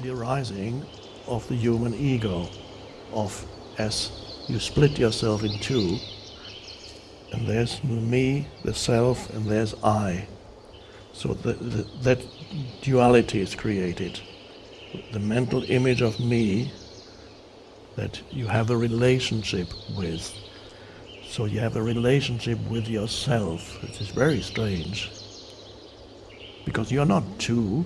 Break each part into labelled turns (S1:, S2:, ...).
S1: the arising of the human ego, of as you split yourself in two, and there's me, the self, and there's I. So the, the, that duality is created. The mental image of me that you have a relationship with. So you have a relationship with yourself, which is very strange. Because you're not two.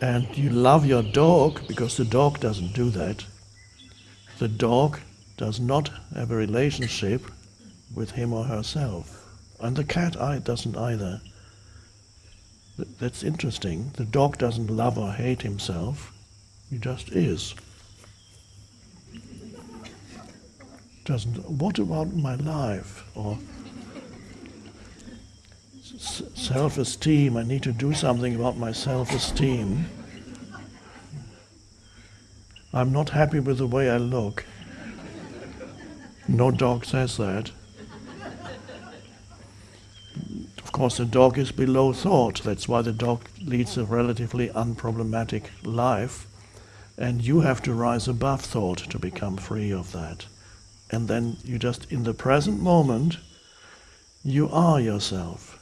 S1: And you love your dog because the dog doesn't do that. The dog does not have a relationship with him or herself. And the cat doesn't either. That's interesting. The dog doesn't love or hate himself. He just is. Doesn't. What about my life? Or self-esteem. I need to do something about my self-esteem. I'm not happy with the way I look. No dog says that. Of course, the dog is below thought. That's why the dog leads a relatively unproblematic life. And you have to rise above thought to become free of that. And then you just, in the present moment, you are yourself.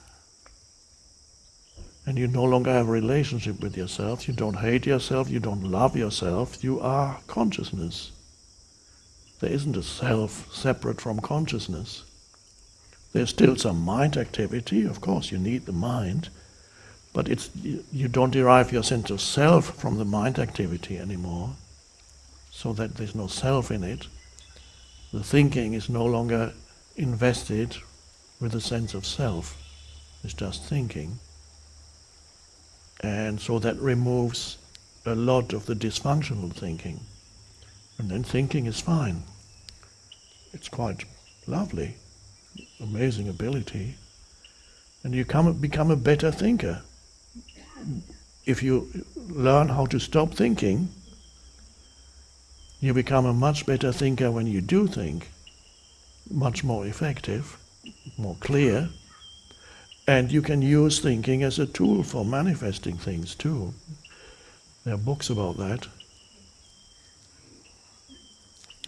S1: And you no longer have a relationship with yourself. You don't hate yourself. You don't love yourself. You are consciousness. There isn't a self separate from consciousness. There's still some mind activity. Of course, you need the mind. But it's, you don't derive your sense of self from the mind activity anymore. So that there's no self in it. The thinking is no longer invested with a sense of self. It's just thinking. And so that removes a lot of the dysfunctional thinking. And then thinking is fine. It's quite lovely, amazing ability. And you come, become a better thinker. If you learn how to stop thinking, you become a much better thinker when you do think, much more effective, more clear, and you can use thinking as a tool for manifesting things too. There are books about that.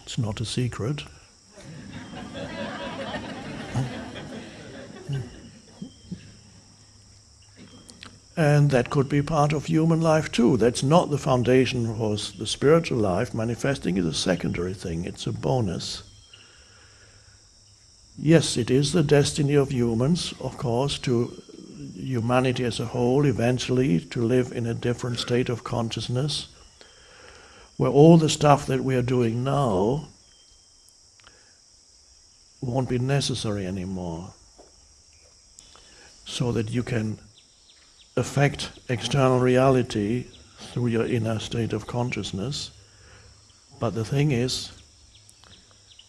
S1: It's not a secret. and that could be part of human life too. That's not the foundation for the spiritual life. Manifesting is a secondary thing, it's a bonus. Yes, it is the destiny of humans, of course, to humanity as a whole, eventually, to live in a different state of consciousness, where all the stuff that we are doing now won't be necessary anymore. So that you can affect external reality through your inner state of consciousness. But the thing is,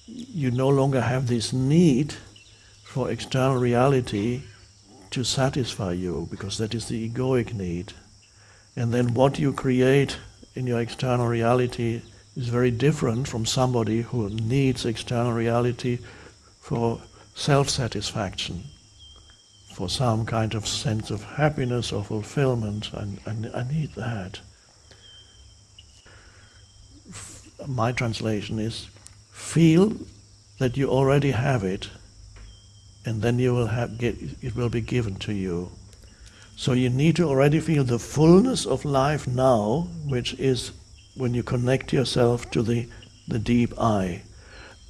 S1: you no longer have this need for external reality to satisfy you, because that is the egoic need. And then what you create in your external reality is very different from somebody who needs external reality for self-satisfaction, for some kind of sense of happiness or fulfillment. And, and I need that. My translation is feel that you already have it, and then you will have get it will be given to you. So you need to already feel the fullness of life now, which is when you connect yourself to the, the deep I.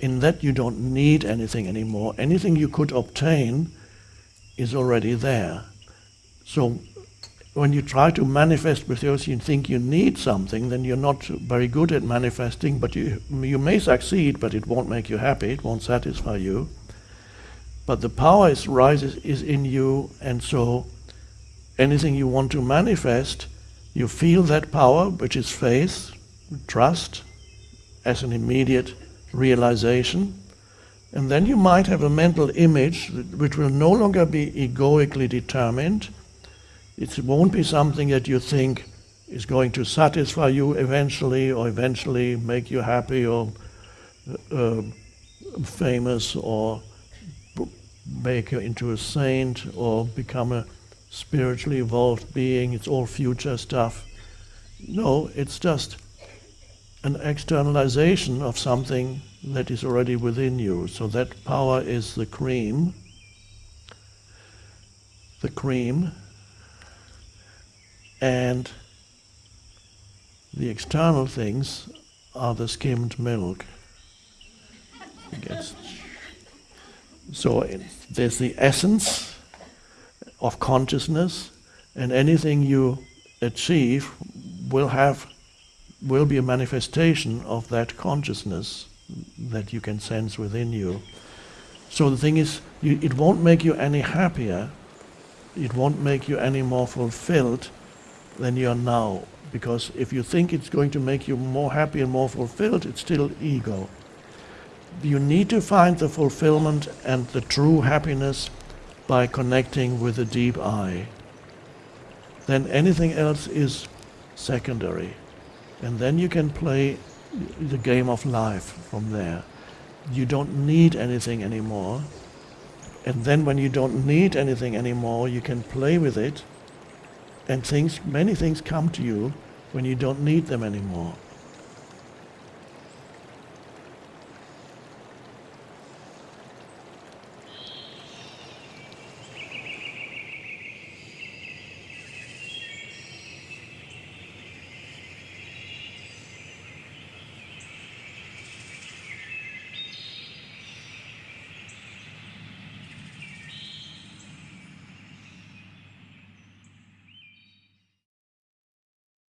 S1: In that you don't need anything anymore. Anything you could obtain is already there. So when you try to manifest with yours, you think you need something, then you're not very good at manifesting, but you, you may succeed, but it won't make you happy, it won't satisfy you. But the power is rises is in you, and so anything you want to manifest, you feel that power, which is faith, trust, as an immediate realization, and then you might have a mental image which will no longer be egoically determined, it won't be something that you think is going to satisfy you eventually or eventually make you happy or uh, famous or make you into a saint or become a spiritually evolved being. It's all future stuff. No, it's just an externalization of something that is already within you. So that power is the cream. The cream. And the external things are the skimmed milk. So there's the essence of consciousness, and anything you achieve will have will be a manifestation of that consciousness that you can sense within you. So the thing is, you, it won't make you any happier. It won't make you any more fulfilled than you are now. Because if you think it's going to make you more happy and more fulfilled, it's still ego. You need to find the fulfillment and the true happiness by connecting with the deep I. Then anything else is secondary. And then you can play the game of life from there. You don't need anything anymore. And then when you don't need anything anymore, you can play with it. And things, many things come to you when you don't need them anymore.